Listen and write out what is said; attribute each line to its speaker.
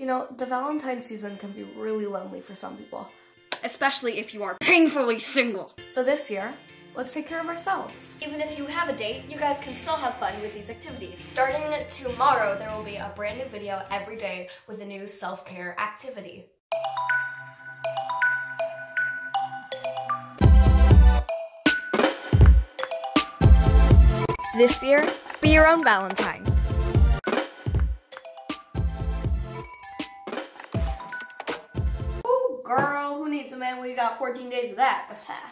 Speaker 1: You know, the Valentine season can be really lonely for some people.
Speaker 2: Especially if you are painfully single.
Speaker 1: So this year, let's take care of ourselves.
Speaker 3: Even if you have a date, you guys can still have fun with these activities. Starting tomorrow, there will be a brand new video every day with a new self-care activity.
Speaker 2: This year, be your own Valentine.
Speaker 1: Girl, who needs a man when you got 14 days of that?